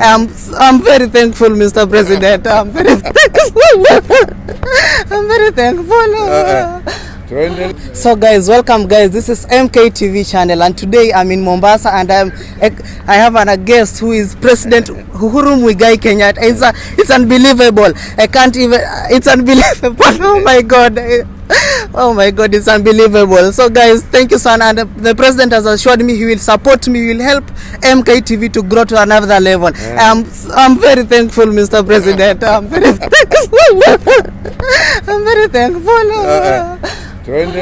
I'm, I'm very thankful, Mr. President. I'm very thankful. I'm very thankful. Uh, uh. Tuende. So guys, welcome guys. This is MKTV channel and today I'm in Mombasa and I'm I have an, a guest who is President Uhuru Muigai Kenyatta. It's a, it's unbelievable. I can't even it's unbelievable. Oh my god. Oh my god, it's unbelievable. So guys, thank you son and the president has assured me he will support me, he will help MKTV to grow to another level. I'm I'm very thankful Mr. President. I'm very thankful. I'm very thankful. Uh-uh. Tuende.